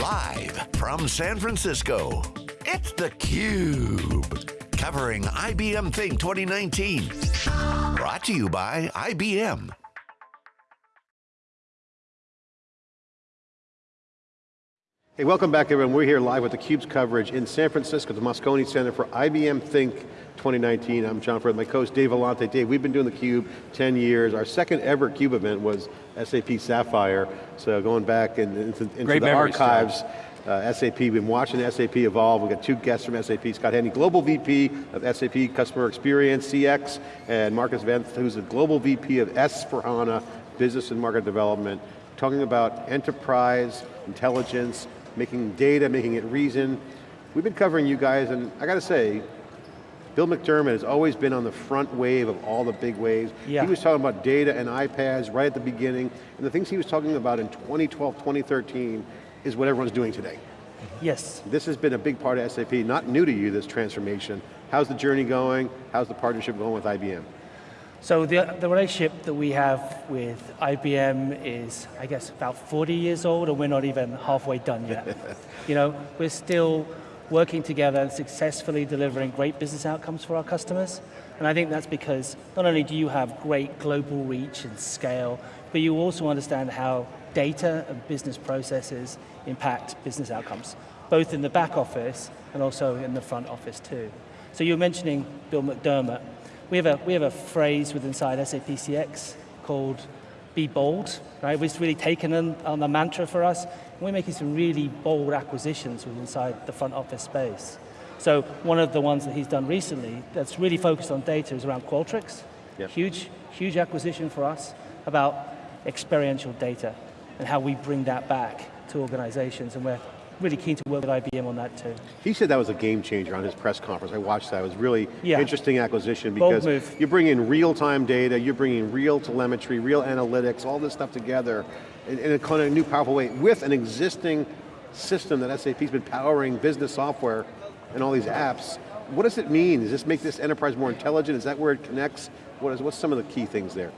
Live from San Francisco, it's theCUBE. Covering IBM Think 2019. Brought to you by IBM. Hey, welcome back everyone. We're here live with theCUBE's coverage in San Francisco, the Moscone Center for IBM Think 2019. I'm John Furrier, my co-host Dave Vellante. Dave, we've been doing theCUBE 10 years. Our second ever CUBE event was SAP Sapphire. So going back in, into, into the archives, uh, SAP, we've been watching SAP evolve. We've got two guests from SAP, Scott Hendy, Global VP of SAP Customer Experience, CX, and Marcus Venth, who's the Global VP of S4HANA, Business and Market Development, talking about enterprise, intelligence, making data, making it reason. We've been covering you guys, and I got to say, Bill McDermott has always been on the front wave of all the big waves. Yeah. He was talking about data and iPads right at the beginning, and the things he was talking about in 2012, 2013 is what everyone's doing today. Yes. This has been a big part of SAP, not new to you, this transformation. How's the journey going? How's the partnership going with IBM? So the, the relationship that we have with IBM is, I guess, about 40 years old and we're not even halfway done yet. you know, we're still working together and successfully delivering great business outcomes for our customers. And I think that's because not only do you have great global reach and scale, but you also understand how data and business processes impact business outcomes, both in the back office and also in the front office too. So you were mentioning Bill McDermott, we have a, we have a phrase within inside SAP CX called be bold, right? It's really taken on, on the mantra for us. We're making some really bold acquisitions within inside the front office space. So one of the ones that he's done recently that's really focused on data is around Qualtrics. Yep. Huge, huge acquisition for us about experiential data and how we bring that back to organizations and we're really keen to work with IBM on that too. He said that was a game changer on his press conference. I watched that. It was really yeah. interesting acquisition because you bring in real-time data, you're bringing real telemetry, real analytics, all this stuff together in, in a kind of new powerful way with an existing system that SAP's been powering business software and all these apps. What does it mean? Does this make this enterprise more intelligent? Is that where it connects? What is, what's some of the key things there?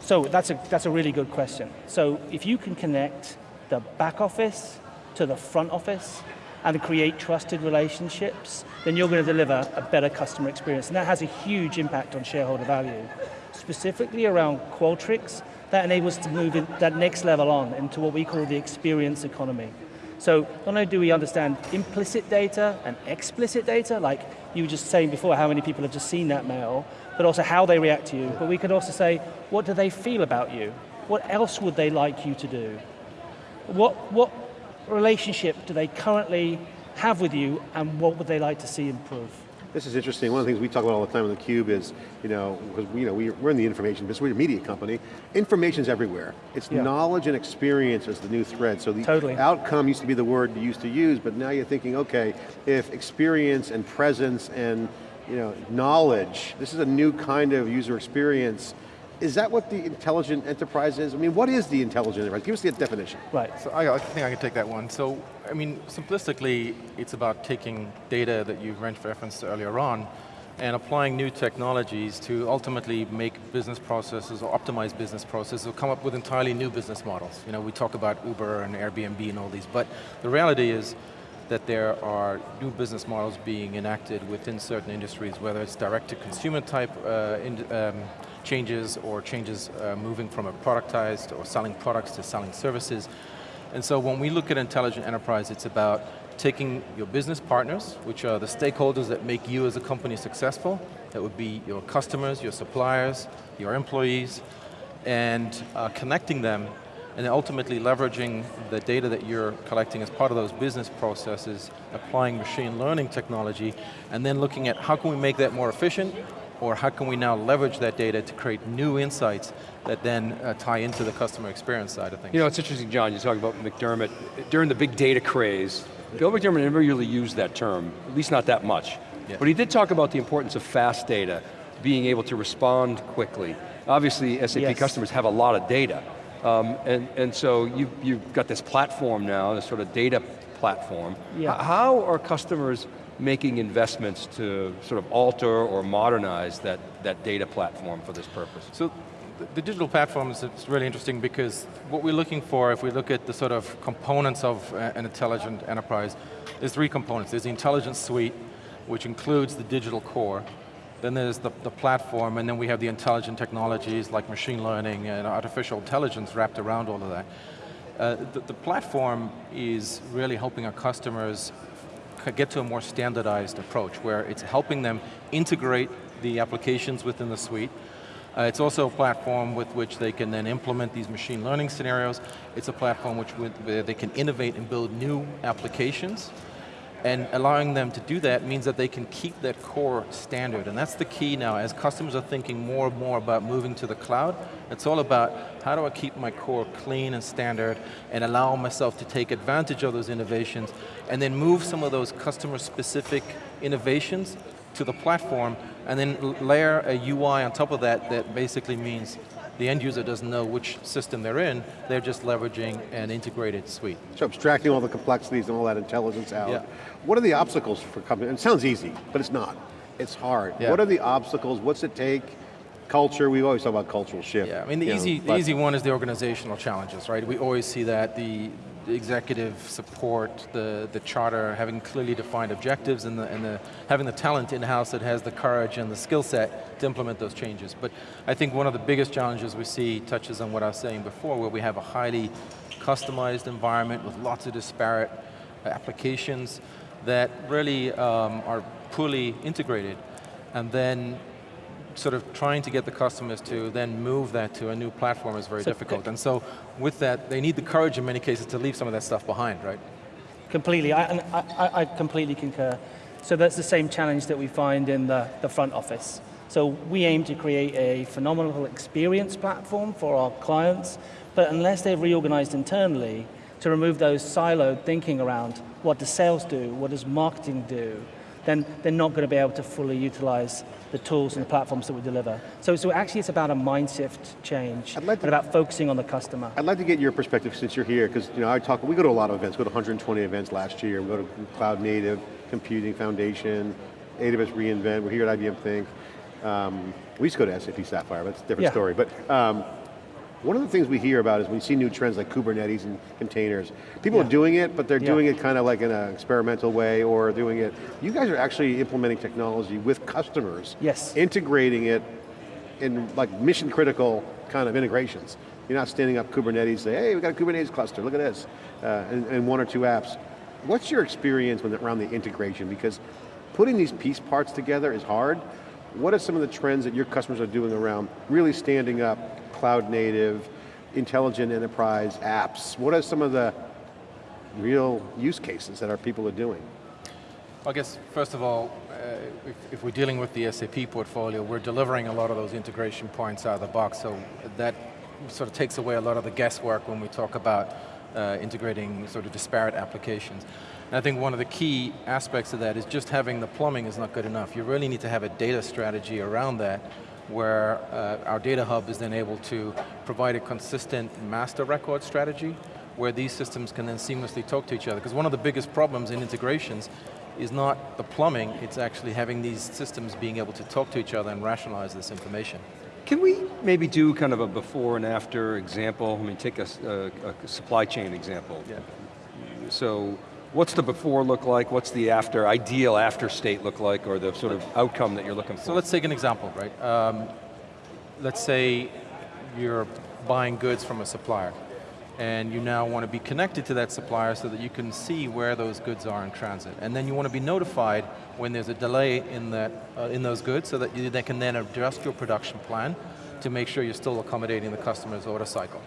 So that's a, that's a really good question. So if you can connect the back office to the front office and create trusted relationships, then you're going to deliver a better customer experience. And that has a huge impact on shareholder value. Specifically around Qualtrics, that enables to move that next level on into what we call the experience economy. So not only do we understand implicit data and explicit data, like you were just saying before, how many people have just seen that mail, but also how they react to you, but we could also say, what do they feel about you? What else would they like you to do? What, what relationship do they currently have with you and what would they like to see improve? This is interesting. One of the things we talk about all the time on theCUBE is, you know, because we, you know, we're in the information business, we're a media company. Information's everywhere. It's yeah. knowledge and experience is the new thread. So the totally. outcome used to be the word you used to use, but now you're thinking, okay, if experience and presence and you know, knowledge, this is a new kind of user experience, is that what the intelligent enterprise is? I mean, what is the intelligent enterprise? Give us the definition. Right. So I, I think I can take that one. So, I mean, simplistically, it's about taking data that you've referenced earlier on and applying new technologies to ultimately make business processes or optimize business processes or come up with entirely new business models. You know, we talk about Uber and Airbnb and all these, but the reality is that there are new business models being enacted within certain industries, whether it's direct to consumer type uh, in, um, changes or changes uh, moving from a productized or selling products to selling services. And so when we look at intelligent enterprise, it's about taking your business partners, which are the stakeholders that make you as a company successful, that would be your customers, your suppliers, your employees, and uh, connecting them and ultimately leveraging the data that you're collecting as part of those business processes, applying machine learning technology, and then looking at how can we make that more efficient, or how can we now leverage that data to create new insights that then uh, tie into the customer experience side of things. You know, it's interesting, John, you talk about McDermott. During the big data craze, Bill McDermott never really used that term, at least not that much. Yeah. But he did talk about the importance of fast data, being able to respond quickly. Obviously, SAP yes. customers have a lot of data. Um, and, and so you, you've got this platform now, this sort of data platform. Yeah. How are customers making investments to sort of alter or modernize that, that data platform for this purpose? So the digital platforms, it's really interesting because what we're looking for, if we look at the sort of components of uh, an intelligent enterprise, there's three components. There's the intelligence suite, which includes the digital core. Then there's the, the platform, and then we have the intelligent technologies like machine learning and artificial intelligence wrapped around all of that. Uh, the, the platform is really helping our customers get to a more standardized approach where it's helping them integrate the applications within the suite. Uh, it's also a platform with which they can then implement these machine learning scenarios. It's a platform which where they can innovate and build new applications and allowing them to do that means that they can keep that core standard, and that's the key now. As customers are thinking more and more about moving to the cloud, it's all about how do I keep my core clean and standard and allow myself to take advantage of those innovations and then move some of those customer specific innovations to the platform and then layer a UI on top of that that basically means the end user doesn't know which system they're in, they're just leveraging an integrated suite. So abstracting all the complexities and all that intelligence out. Yeah. What are the obstacles for companies? It sounds easy, but it's not. It's hard. Yeah. What are the obstacles? What's it take? Culture, we always talk about cultural shift. Yeah, I mean the easy, know, the easy one is the organizational challenges, right? We always see that, the, executive support, the, the charter, having clearly defined objectives and, the, and the, having the talent in-house that has the courage and the skill set to implement those changes. But I think one of the biggest challenges we see touches on what I was saying before, where we have a highly customized environment with lots of disparate applications that really um, are poorly integrated. And then sort of trying to get the customers to then move that to a new platform is very so difficult. And so with that, they need the courage in many cases to leave some of that stuff behind, right? Completely, I, I, I completely concur. So that's the same challenge that we find in the, the front office. So we aim to create a phenomenal experience platform for our clients, but unless they've reorganized internally to remove those siloed thinking around what does sales do, what does marketing do, then they're not going to be able to fully utilize the tools and the platforms that we deliver. So, so actually it's about a mindset change, I'd like to, and about focusing on the customer. I'd like to get your perspective since you're here, because you know, I talk, we go to a lot of events, we go to 120 events last year, we go to Cloud Native, Computing Foundation, AWS reInvent, we're here at IBM Think. Um, we used to go to SAP Sapphire, but that's a different yeah. story. But um, one of the things we hear about is we see new trends like Kubernetes and containers. People yeah. are doing it, but they're yeah. doing it kind of like in an experimental way or doing it. You guys are actually implementing technology with customers. Yes. Integrating it in like mission critical kind of integrations. You're not standing up Kubernetes, say, hey, we got a Kubernetes cluster, look at this, uh, and, and, one or two apps. What's your experience when, around the integration? Because putting these piece parts together is hard. What are some of the trends that your customers are doing around really standing up cloud native, intelligent enterprise apps? What are some of the real use cases that our people are doing? I guess, first of all, uh, if, if, we're dealing with the SAP portfolio, we're delivering a lot of those integration points out of the box, so that sort of takes away a lot of the guesswork when we talk about uh, integrating sort of disparate applications. And I think one of the key aspects of that is just having the plumbing is not good enough. You really need to have a data strategy around that where uh, our data hub is then able to provide a consistent master record strategy where these systems can then seamlessly talk to each other. Because one of the biggest problems in integrations is not the plumbing, it's actually having these systems being able to talk to each other and rationalize this information. Can we maybe do kind of a before and after example? I mean, take a, a, a supply chain example. Yeah. So What's the before look like? What's the after, ideal after state look like, or the sort of outcome that you're looking for? So let's take an example, right? Um, let's say you're buying goods from a supplier, and you now want to be connected to that supplier so that you can see where those goods are in transit. And then you want to be notified when there's a delay in, that, uh, in those goods so that you they can then adjust your production plan to make sure you're still accommodating the customer's order cycle.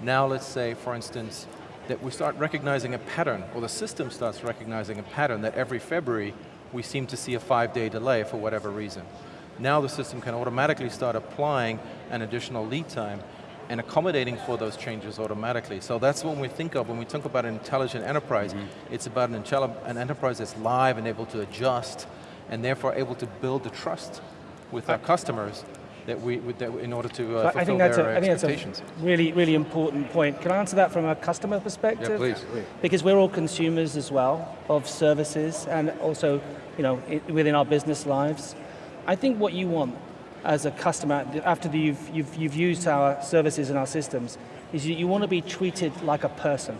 Now let's say, for instance, that we start recognizing a pattern, or the system starts recognizing a pattern that every February we seem to see a five day delay for whatever reason. Now the system can automatically start applying an additional lead time and accommodating for those changes automatically. So that's what we think of when we talk about an intelligent enterprise. Mm -hmm. It's about an, an, enterprise that's live and able to adjust and therefore able to build the trust with our customers that we, would, that in order to uh, I think that's a, I think that's a really, really important point. Can I answer that from a customer perspective? Yeah, please. please. Because we're all consumers as well of services and also, you know, within our business lives. I think what you want as a customer, after the, you've, you've, you've used our services and our systems, is you, you want to be treated like a person,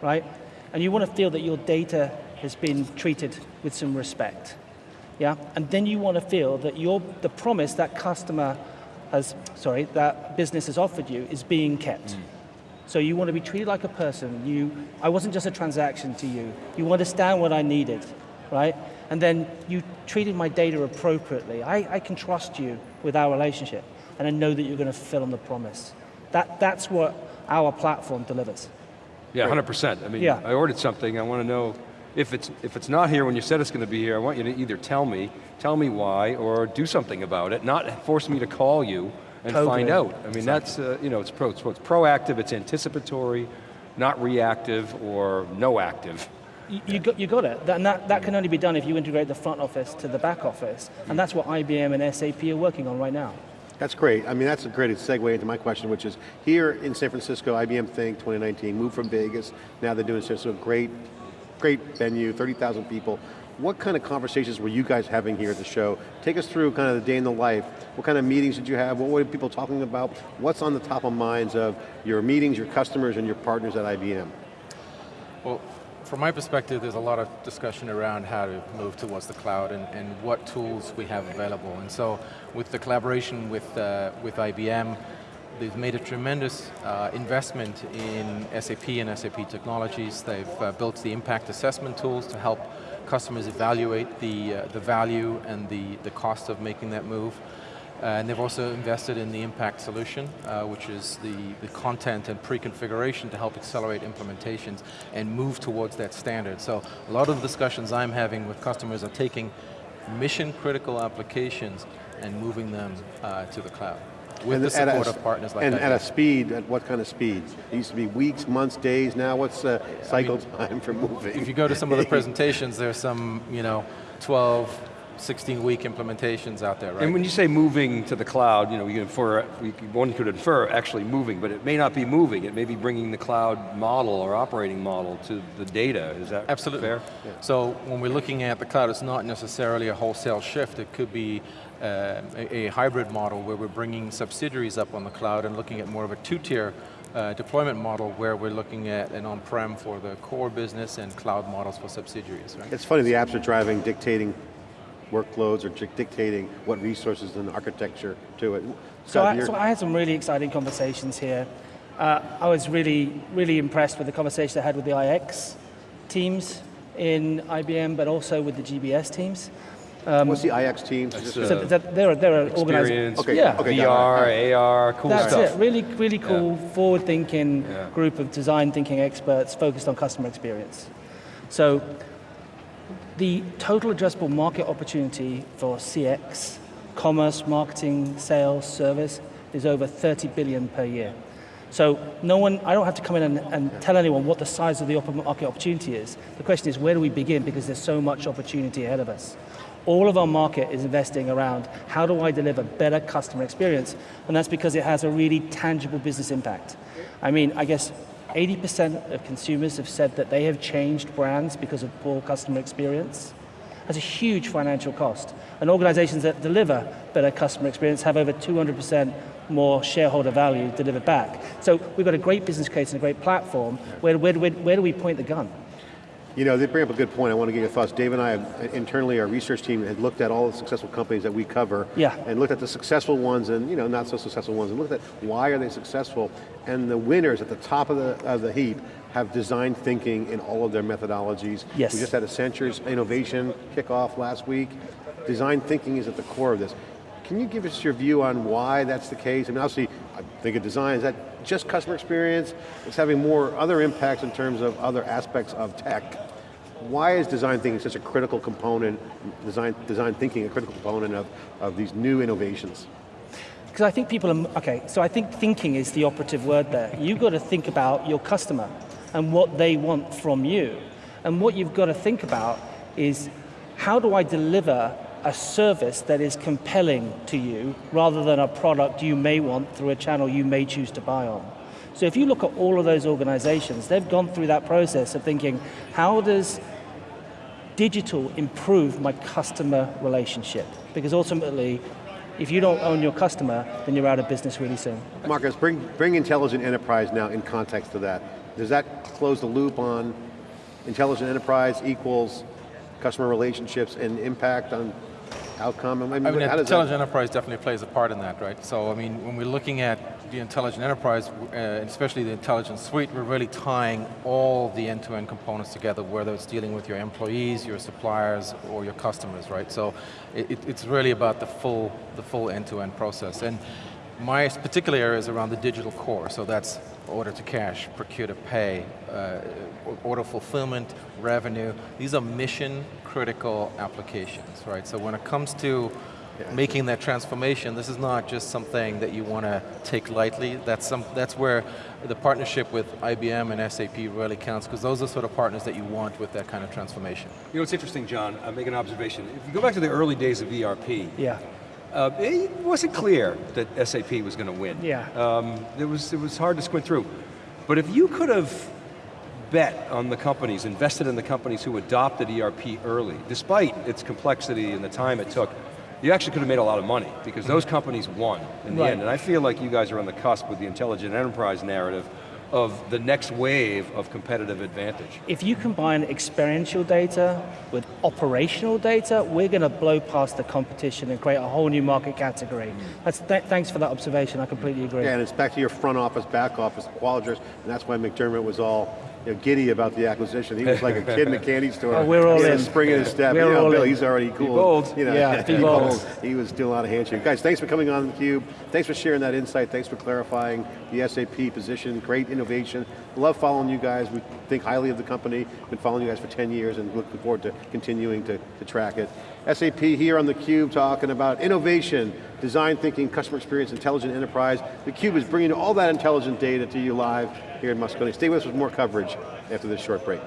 right? And you want to feel that your data has been treated with some respect. Yeah? And then you want to feel that your, the promise that customer has, sorry, that business has offered you is being kept. Mm. So you want to be treated like a person. You, I wasn't just a transaction to you. You understand what I needed, right? And then you treated my data appropriately. I, I can trust you with our relationship, and I know that you're going to fulfill on the promise. That, that's what our platform delivers. Yeah, 100%. I mean, yeah. I ordered something, I want to know if it's, if it's not here when you said it's going to be here, I want you to either tell me, tell me why, or do something about it, not force me to call you and totally. find out. I mean, exactly. that's, uh, you know, it's, pro, it's proactive, it's anticipatory, not reactive or no active. You, you, got, you got it, and that, that can only be done if you integrate the front office to the back office, and that's what IBM and SAP are working on right now. That's great. I mean, that's a great segue into my question, which is here in San Francisco, IBM Think 2019, moved from Vegas, now they're doing San Francisco, great, great venue, 30,000 people. What kind of conversations were you guys having here at the show? Take us through kind of the day in the life. What kind of meetings did you have? What were people talking about? What's on the top of minds of your meetings, your customers, and your partners at IBM? Well, from my perspective, there's a lot of discussion around how to move towards the cloud and, and what tools we have available. And so with the collaboration with, uh, with IBM, they've made a tremendous uh, investment in SAP and SAP technologies. They've uh, built the impact assessment tools to help customers evaluate the, uh, the value and the, the cost of making that move. Uh, and they've also invested in the impact solution, uh, which is the, the content and pre-configuration to help accelerate implementations and move towards that standard. So a lot of the discussions I'm having with customers are taking mission critical applications and moving them uh, to the cloud with and the support a, of partners like that. And at a speed, at what kind of speed? It used to be weeks, months, days, now what's the cycle I mean, time for moving? If you go to some of the presentations, there's some, you know, 12, 16 week implementations out there, right? And when you say moving to the cloud, you know, you infer, one could infer actually moving, but it may not be moving, it may be bringing the cloud model or operating model to the data, is that Absolutely. fair? Yeah. So when we're looking at the cloud, it's not necessarily a wholesale shift, it could be uh, a, a, hybrid model where we're bringing subsidiaries up on the cloud and looking at more of a two-tier uh, deployment model where we're looking at an on-prem for the core business and cloud models for subsidiaries. Right? It's funny, the apps are driving, dictating workloads or dictating what resources and architecture to it. So I, so I, had some really exciting conversations here. Uh, I was really, really impressed with the conversation I had with the IX teams in IBM, but also with the GBS teams. Um, What's the IX teams? Uh, so they're, they're an organization. Okay, yeah. okay, VR, AR, cool That's stuff. it, really, really cool, yeah. forward-thinking yeah. group of design thinking experts focused on customer experience. So, the total addressable market opportunity for CX, commerce, marketing, sales, service, is over 30 billion per year. So no one, I don't have to come in and, and, tell anyone what the size of the market opportunity is. The question is, where do we begin? Because there's so much opportunity ahead of us all of our market is investing around how do I deliver better customer experience? And that's because it has a really tangible business impact. I mean, I guess 80% of consumers have said that they have changed brands because of poor customer experience. That's a huge financial cost. And organizations that deliver better customer experience have over 200% more shareholder value delivered back. So we've got a great business case and a great platform. Where, where, where, where do we point the gun? You know, they bring up a good point. I want to get your thoughts. Dave and I, have, internally, our research team had looked at all the successful companies that we cover, yeah. and looked at the successful ones and you know not so successful ones, and looked at why are they successful. And the winners at the top of the of the heap have design thinking in all of their methodologies. Yes. We just had Accenture's innovation kickoff last week. Design thinking is at the core of this. Can you give us your view on why that's the case? I mean, obviously, think of design, is that just customer experience? It's having more other impacts in terms of other aspects of tech. Why is design thinking such a critical component, design, design thinking a critical component of, of these new innovations? Because I think people are, okay, so I think thinking is the operative word there. You've got to think about your customer and what they want from you. And what you've got to think about is, how do I deliver a service that is compelling to you rather than a product you may want through a channel you may choose to buy on. So if you look at all of those organizations, they've gone through that process of thinking, how does digital improve my customer relationship? Because ultimately, If you don't own your customer, then you're out of business really soon. Marcus, bring, bring intelligent enterprise now in context to that. Does that close the loop on intelligent enterprise equals customer relationships and impact on outcome? I mean, I mean, intelligent enterprise definitely plays a part in that, right? So, I mean, when we're looking at the intelligent enterprise, uh, especially the intelligent suite, we're really tying all the end-to-end components together, whether it's dealing with your employees, your suppliers, or your customers, right? So, it, it- it's really about the full, the full end-to-end process. And my particular area is around the digital core, so that's order to cash, procure to pay, uh, order fulfillment, revenue. These are mission critical applications, right? So when it comes to making that transformation, this is not just something that you want to take lightly. That's, some, that's where the partnership with IBM and SAP really counts, because those are sort of partners that you want with that kind of transformation. You know, it's interesting, John, I'll make an observation. If you go back to the early days of ERP, Yeah. Uh, it wasn't clear that SAP was going to win. Yeah. Um, it, was, it was hard to squint through. But if you could have bet on the companies, invested in the companies who adopted ERP early, despite its complexity and the time it took, you actually could have made a lot of money because those companies won in the Right. end. And I feel like you guys are on the cusp with the intelligent enterprise narrative of the next wave of competitive advantage. If you combine experiential data with operational data, we're going to blow past the competition and create a whole new market category. That's th thanks for that observation, I completely agree. yeah, and it's back to your front office, back office, Qualtrics, and that's why McDermott was all you know, giddy about the acquisition. He was like a kid in a candy store. Oh, we're all in. a spring in his step. We're you know, all Bill, in. he's already cool. bold. You know, Yeah, be bold. He was doing a lot of handshake. Guys, thanks for coming on theCUBE. Thanks for sharing that insight. Thanks for clarifying the SAP position. Great innovation. Love following you guys. We think highly of the company. Been following you guys for 10 years and looking forward to continuing to, to track it. SAP here on theCUBE talking about innovation, design thinking, customer experience, intelligent enterprise. theCUBE is bringing all that intelligent data to you live here in Moscone. Stay with us with more coverage after this short break.